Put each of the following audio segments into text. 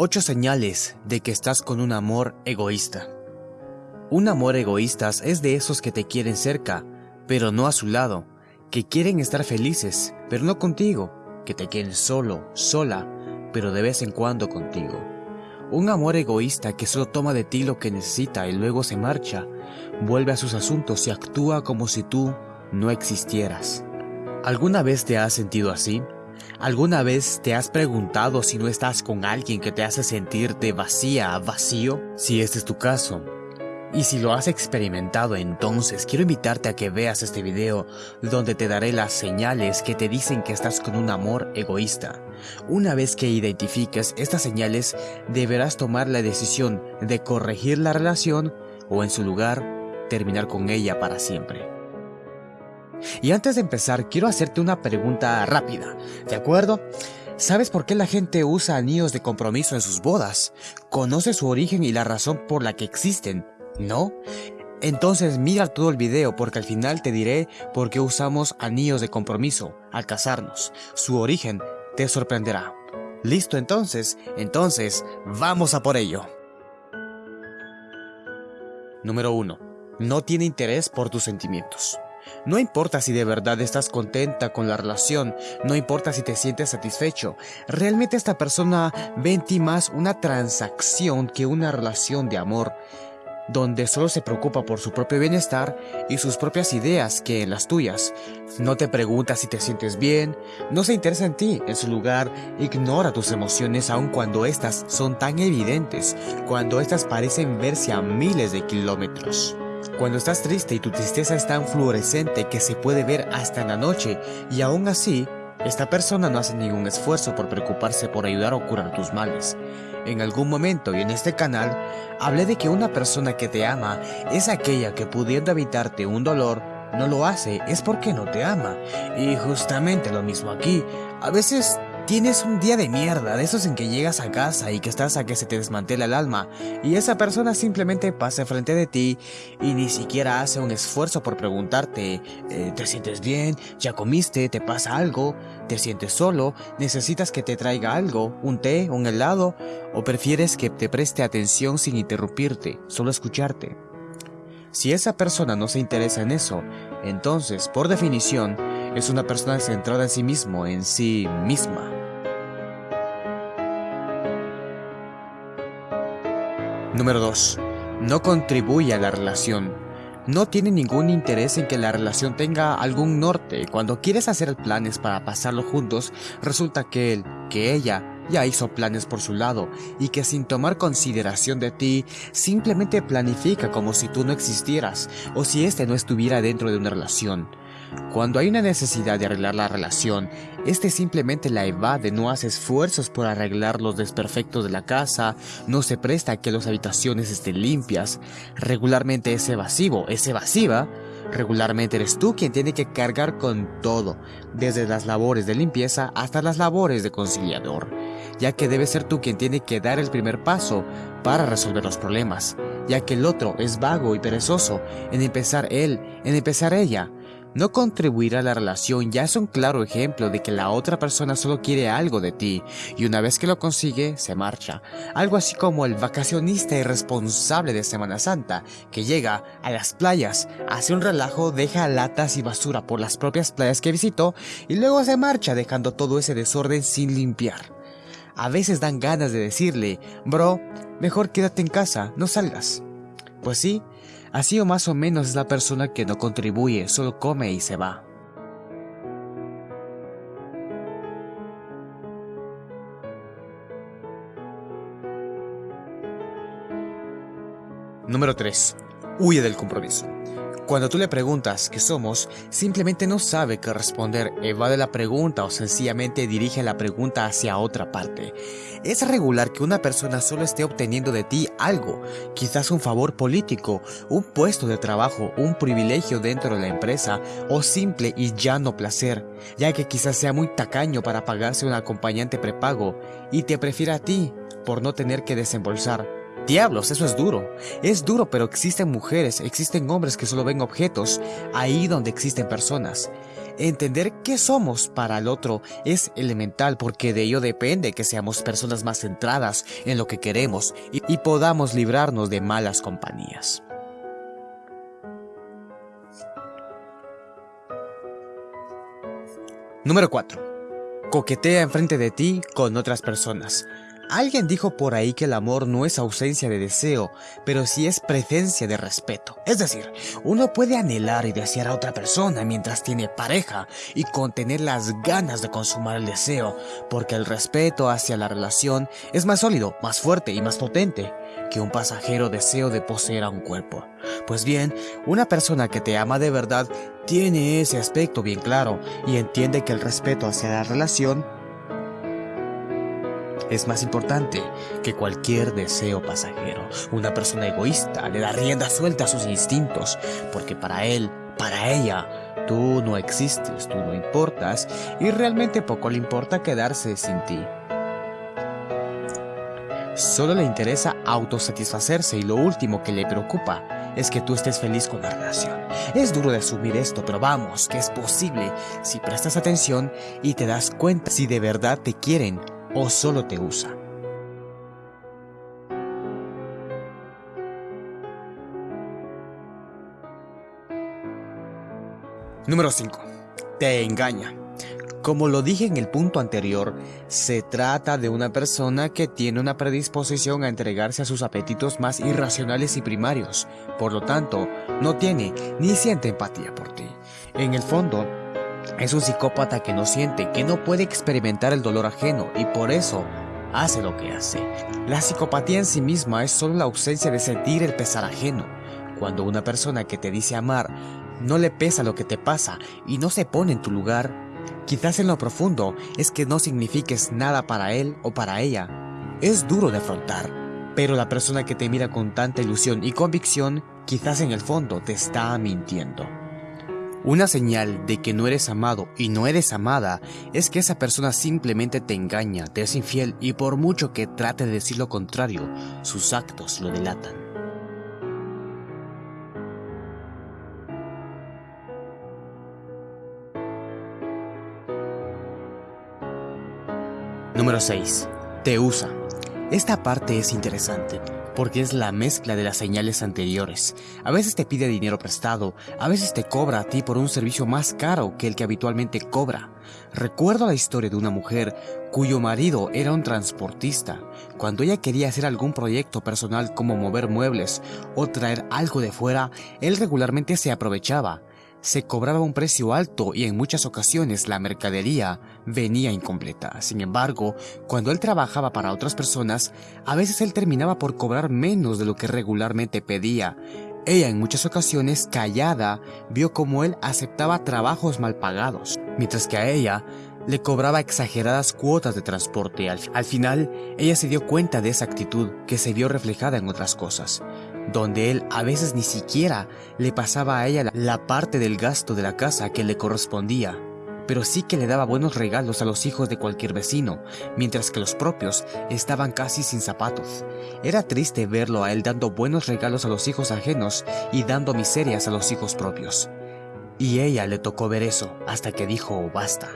8 señales de que estás con un amor egoísta. Un amor egoísta es de esos que te quieren cerca, pero no a su lado, que quieren estar felices, pero no contigo, que te quieren solo, sola, pero de vez en cuando contigo. Un amor egoísta que solo toma de ti lo que necesita y luego se marcha, vuelve a sus asuntos y actúa como si tú no existieras. ¿Alguna vez te has sentido así? ¿Alguna vez te has preguntado si no estás con alguien que te hace sentirte vacía, vacío? Si este es tu caso, y si lo has experimentado entonces quiero invitarte a que veas este video donde te daré las señales que te dicen que estás con un amor egoísta. Una vez que identifiques estas señales deberás tomar la decisión de corregir la relación o en su lugar terminar con ella para siempre. Y antes de empezar, quiero hacerte una pregunta rápida, ¿de acuerdo? ¿Sabes por qué la gente usa anillos de compromiso en sus bodas? ¿Conoces su origen y la razón por la que existen? ¿No? Entonces mira todo el video porque al final te diré por qué usamos anillos de compromiso al casarnos. Su origen te sorprenderá. ¿Listo entonces? Entonces, vamos a por ello. Número 1. No tiene interés por tus sentimientos. No importa si de verdad estás contenta con la relación, no importa si te sientes satisfecho, realmente esta persona ve en ti más una transacción que una relación de amor, donde solo se preocupa por su propio bienestar y sus propias ideas que en las tuyas. No te pregunta si te sientes bien, no se interesa en ti, en su lugar ignora tus emociones aun cuando estas son tan evidentes, cuando estas parecen verse a miles de kilómetros. Cuando estás triste y tu tristeza es tan fluorescente que se puede ver hasta en la noche y aún así, esta persona no hace ningún esfuerzo por preocuparse por ayudar o curar tus males. En algún momento y en este canal, hablé de que una persona que te ama es aquella que pudiendo evitarte un dolor, no lo hace, es porque no te ama. Y justamente lo mismo aquí, a veces Tienes un día de mierda, de esos en que llegas a casa y que estás a que se te desmantela el alma, y esa persona simplemente pasa frente de ti y ni siquiera hace un esfuerzo por preguntarte, eh, ¿te sientes bien? ¿Ya comiste? ¿Te pasa algo? ¿Te sientes solo? ¿Necesitas que te traiga algo? ¿Un té? ¿Un helado? ¿O prefieres que te preste atención sin interrumpirte, solo escucharte? Si esa persona no se interesa en eso, entonces, por definición, es una persona centrada en sí mismo, en sí misma. Número 2. No contribuye a la relación. No tiene ningún interés en que la relación tenga algún norte. Cuando quieres hacer planes para pasarlo juntos, resulta que él, que ella, ya hizo planes por su lado y que sin tomar consideración de ti, simplemente planifica como si tú no existieras o si este no estuviera dentro de una relación. Cuando hay una necesidad de arreglar la relación, este simplemente la evade, no hace esfuerzos por arreglar los desperfectos de la casa, no se presta a que las habitaciones estén limpias, regularmente es evasivo, es evasiva, regularmente eres tú quien tiene que cargar con todo, desde las labores de limpieza hasta las labores de conciliador, ya que debe ser tú quien tiene que dar el primer paso para resolver los problemas, ya que el otro es vago y perezoso en empezar él, en empezar ella, no contribuir a la relación ya es un claro ejemplo de que la otra persona solo quiere algo de ti y una vez que lo consigue, se marcha. Algo así como el vacacionista irresponsable de Semana Santa que llega a las playas, hace un relajo, deja latas y basura por las propias playas que visitó y luego se marcha dejando todo ese desorden sin limpiar. A veces dan ganas de decirle, bro, mejor quédate en casa, no salgas. Pues sí, Así o más o menos es la persona que no contribuye, solo come y se va. Número 3. Huye del compromiso. Cuando tú le preguntas qué somos, simplemente no sabe qué responder, evade la pregunta o sencillamente dirige la pregunta hacia otra parte. Es regular que una persona solo esté obteniendo de ti algo, quizás un favor político, un puesto de trabajo, un privilegio dentro de la empresa o simple y llano placer, ya que quizás sea muy tacaño para pagarse un acompañante prepago y te prefiere a ti por no tener que desembolsar Diablos, eso es duro. Es duro, pero existen mujeres, existen hombres que solo ven objetos ahí donde existen personas. Entender qué somos para el otro es elemental porque de ello depende que seamos personas más centradas en lo que queremos y, podamos librarnos de malas compañías. Número 4. Coquetea enfrente de ti con otras personas. Alguien dijo por ahí que el amor no es ausencia de deseo, pero sí es presencia de respeto. Es decir, uno puede anhelar y desear a otra persona mientras tiene pareja y contener las ganas de consumar el deseo, porque el respeto hacia la relación es más sólido, más fuerte y más potente que un pasajero deseo de poseer a un cuerpo. Pues bien, una persona que te ama de verdad tiene ese aspecto bien claro y entiende que el respeto hacia la relación es más importante que cualquier deseo pasajero. Una persona egoísta le da rienda suelta a sus instintos, porque para él, para ella, tú no existes, tú no importas, y realmente poco le importa quedarse sin ti. Solo le interesa autosatisfacerse y lo último que le preocupa es que tú estés feliz con la relación. Es duro de asumir esto, pero vamos, que es posible si prestas atención y te das cuenta si de verdad te quieren o solo te usa. Número 5. Te engaña. Como lo dije en el punto anterior, se trata de una persona que tiene una predisposición a entregarse a sus apetitos más irracionales y primarios, por lo tanto, no tiene ni siente empatía por ti. En el fondo, es un psicópata que no siente, que no puede experimentar el dolor ajeno y por eso hace lo que hace. La psicopatía en sí misma es solo la ausencia de sentir el pesar ajeno. Cuando una persona que te dice amar no le pesa lo que te pasa y no se pone en tu lugar, quizás en lo profundo es que no signifiques nada para él o para ella. Es duro de afrontar, pero la persona que te mira con tanta ilusión y convicción quizás en el fondo te está mintiendo. Una señal de que no eres amado y no eres amada es que esa persona simplemente te engaña, te es infiel y por mucho que trate de decir lo contrario, sus actos lo delatan. Número 6. Te usa. Esta parte es interesante porque es la mezcla de las señales anteriores. A veces te pide dinero prestado, a veces te cobra a ti por un servicio más caro que el que habitualmente cobra. Recuerdo la historia de una mujer cuyo marido era un transportista. Cuando ella quería hacer algún proyecto personal como mover muebles o traer algo de fuera, él regularmente se aprovechaba se cobraba un precio alto y en muchas ocasiones la mercadería venía incompleta. Sin embargo, cuando él trabajaba para otras personas, a veces él terminaba por cobrar menos de lo que regularmente pedía. Ella en muchas ocasiones, callada, vio cómo él aceptaba trabajos mal pagados, mientras que a ella le cobraba exageradas cuotas de transporte. Al, al, final, ella se dio cuenta de esa actitud que se vio reflejada en otras cosas donde él a veces ni siquiera le pasaba a ella la parte del gasto de la casa que le correspondía, pero sí que le daba buenos regalos a los hijos de cualquier vecino, mientras que los propios estaban casi sin zapatos. Era triste verlo a él dando buenos regalos a los hijos ajenos y dando miserias a los hijos propios. Y ella le tocó ver eso hasta que dijo basta.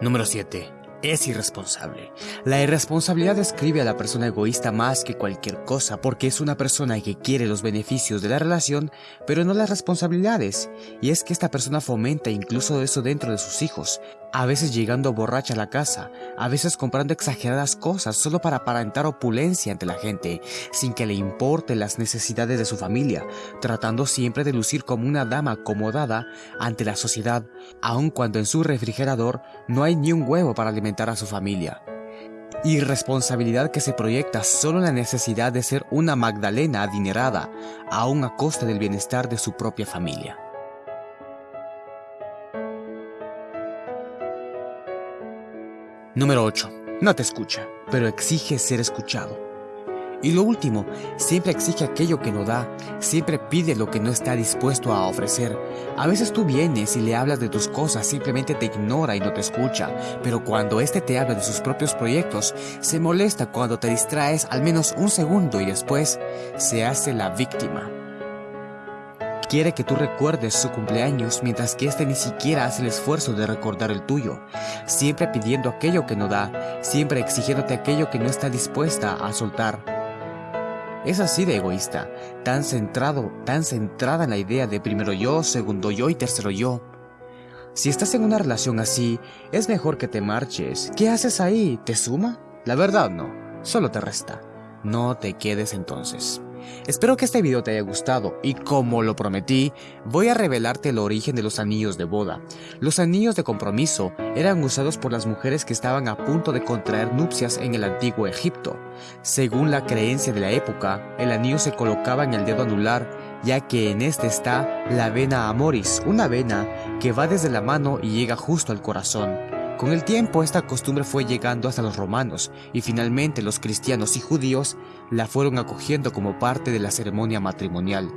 Número 7 es irresponsable. La irresponsabilidad describe a la persona egoísta más que cualquier cosa porque es una persona que quiere los beneficios de la relación pero no las responsabilidades. Y es que esta persona fomenta incluso eso dentro de sus hijos, a veces llegando borracha a la casa, a veces comprando exageradas cosas solo para aparentar opulencia ante la gente, sin que le importe las necesidades de su familia, tratando siempre de lucir como una dama acomodada ante la sociedad, aun cuando en su refrigerador no hay ni un huevo para alimentar a su familia. Irresponsabilidad que se proyecta solo en la necesidad de ser una Magdalena adinerada, aun a costa del bienestar de su propia familia. Número 8. No te escucha, pero exige ser escuchado. Y lo último, siempre exige aquello que no da, siempre pide lo que no está dispuesto a ofrecer. A veces tú vienes y le hablas de tus cosas, simplemente te ignora y no te escucha, pero cuando éste te habla de sus propios proyectos, se molesta cuando te distraes al menos un segundo y después se hace la víctima. Quiere que tú recuerdes su cumpleaños mientras que éste ni siquiera hace el esfuerzo de recordar el tuyo, siempre pidiendo aquello que no da, siempre exigiéndote aquello que no está dispuesta a soltar. Es así de egoísta, tan centrado, tan centrada en la idea de primero yo, segundo yo y tercero yo. Si estás en una relación así, es mejor que te marches. ¿Qué haces ahí? ¿Te suma? La verdad no, solo te resta. No te quedes entonces. Espero que este video te haya gustado y como lo prometí, voy a revelarte el origen de los anillos de boda. Los anillos de compromiso eran usados por las mujeres que estaban a punto de contraer nupcias en el antiguo Egipto. Según la creencia de la época, el anillo se colocaba en el dedo anular ya que en este está la vena amoris, una vena que va desde la mano y llega justo al corazón. Con el tiempo esta costumbre fue llegando hasta los romanos y finalmente los cristianos y judíos la fueron acogiendo como parte de la ceremonia matrimonial.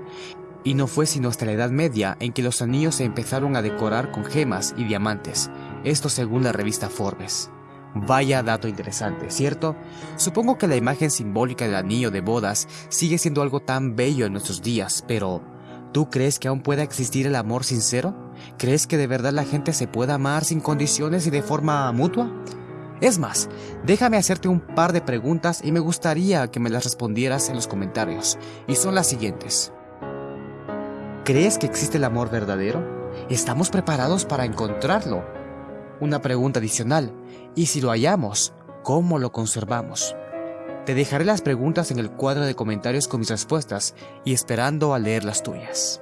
Y no fue sino hasta la Edad Media en que los anillos se empezaron a decorar con gemas y diamantes, esto según la revista Forbes. Vaya dato interesante, ¿cierto? Supongo que la imagen simbólica del anillo de bodas sigue siendo algo tan bello en nuestros días, pero ¿tú crees que aún pueda existir el amor sincero? ¿Crees que de verdad la gente se puede amar sin condiciones y de forma mutua? Es más, déjame hacerte un par de preguntas y me gustaría que me las respondieras en los comentarios, y son las siguientes. ¿Crees que existe el amor verdadero? ¿Estamos preparados para encontrarlo? Una pregunta adicional, ¿y si lo hallamos, cómo lo conservamos? Te dejaré las preguntas en el cuadro de comentarios con mis respuestas y esperando a leer las tuyas.